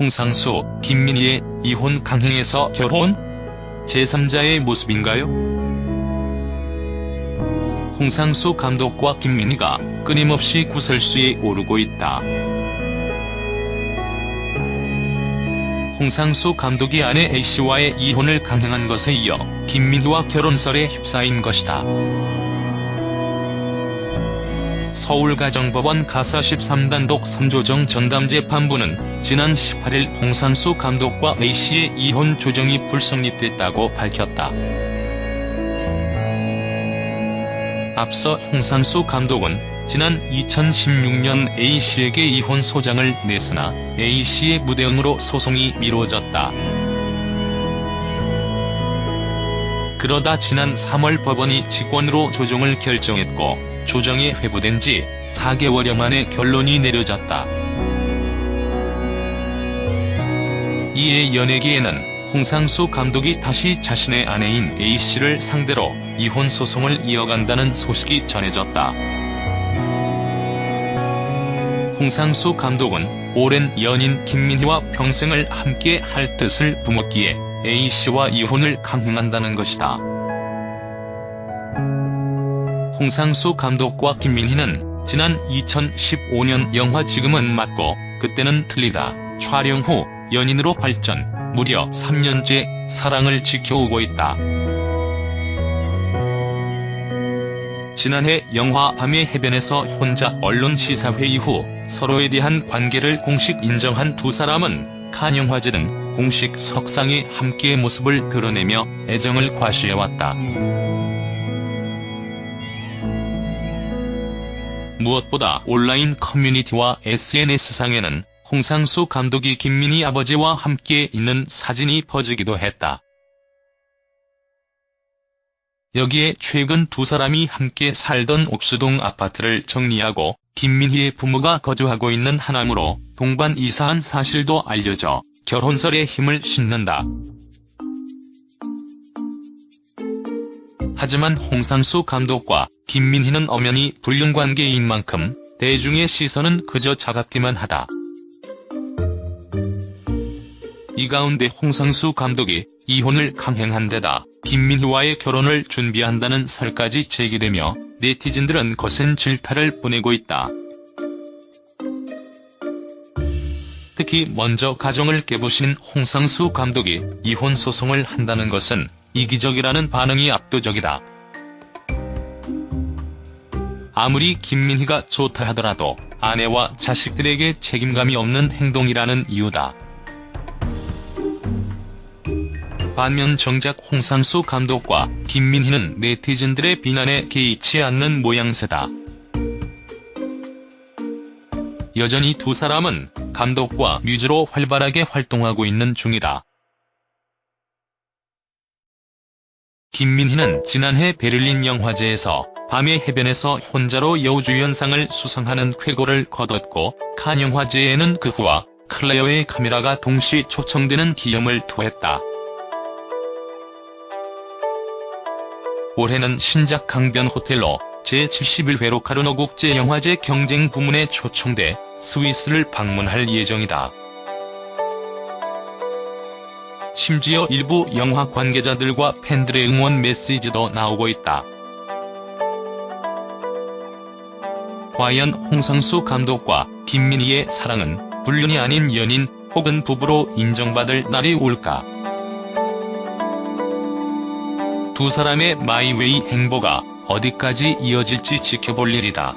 홍상수, 김민희의 이혼 강행에서 결혼? 제3자의 모습인가요? 홍상수 감독과 김민희가 끊임없이 구설수에 오르고 있다. 홍상수 감독이 아내 A씨와의 이혼을 강행한 것에 이어 김민희와 결혼설에 휩싸인 것이다. 서울가정법원 가사 13단 독 3조정 전담재판부는 지난 18일 홍상수 감독과 A씨의 이혼 조정이 불성립됐다고 밝혔다. 앞서 홍상수 감독은 지난 2016년 A씨에게 이혼 소장을 냈으나 A씨의 무대응으로 소송이 미뤄졌다. 그러다 지난 3월 법원이 직권으로 조정을 결정했고 조정이 회부된 지 4개월여 만에 결론이 내려졌다. 이에 연예계에는 홍상수 감독이 다시 자신의 아내인 A씨를 상대로 이혼 소송을 이어간다는 소식이 전해졌다. 홍상수 감독은 오랜 연인 김민희와 평생을 함께 할 뜻을 뿜었기에 A씨와 이혼을 강행한다는 것이다. 홍상수 감독과 김민희는 지난 2015년 영화 지금은 맞고 그때는 틀리다 촬영 후 연인으로 발전, 무려 3년째 사랑을 지켜오고 있다. 지난해 영화 밤의 해변에서 혼자 언론 시사회의 후 서로에 대한 관계를 공식 인정한 두 사람은 칸 영화제 등 공식 석상에 함께의 모습을 드러내며 애정을 과시해왔다. 무엇보다 온라인 커뮤니티와 SNS상에는 홍상수 감독이 김민희 아버지와 함께 있는 사진이 퍼지기도 했다. 여기에 최근 두 사람이 함께 살던 옥수동 아파트를 정리하고 김민희의 부모가 거주하고 있는 하남으로 동반 이사한 사실도 알려져 결혼설에 힘을 싣는다. 하지만 홍상수 감독과 김민희는 엄연히 불륜관계인 만큼 대중의 시선은 그저 차갑기만 하다. 이 가운데 홍상수 감독이 이혼을 강행한 데다 김민희와의 결혼을 준비한다는 설까지 제기되며 네티즌들은 거센 질타를 보내고 있다. 특히 먼저 가정을 깨부신 홍상수 감독이 이혼 소송을 한다는 것은 이기적이라는 반응이 압도적이다. 아무리 김민희가 좋다 하더라도 아내와 자식들에게 책임감이 없는 행동이라는 이유다. 반면 정작 홍상수 감독과 김민희는 네티즌들의 비난에 개의치 않는 모양새다. 여전히 두 사람은 감독과 뮤즈로 활발하게 활동하고 있는 중이다. 김민희는 지난해 베를린 영화제에서 밤의 해변에서 혼자로 여우주연상을 수상하는 쾌거를 거뒀고 칸 영화제에는 그 후와 클레어의 카메라가 동시 초청되는 기염을 토했다. 올해는 신작 강변 호텔로 제71회 로카르노 국제영화제 경쟁 부문에 초청돼 스위스를 방문할 예정이다. 심지어 일부 영화 관계자들과 팬들의 응원 메시지도 나오고 있다. 과연 홍상수 감독과 김민희의 사랑은 불륜이 아닌 연인 혹은 부부로 인정받을 날이 올까? 두 사람의 마이웨이 행보가 어디까지 이어질지 지켜볼 일이다.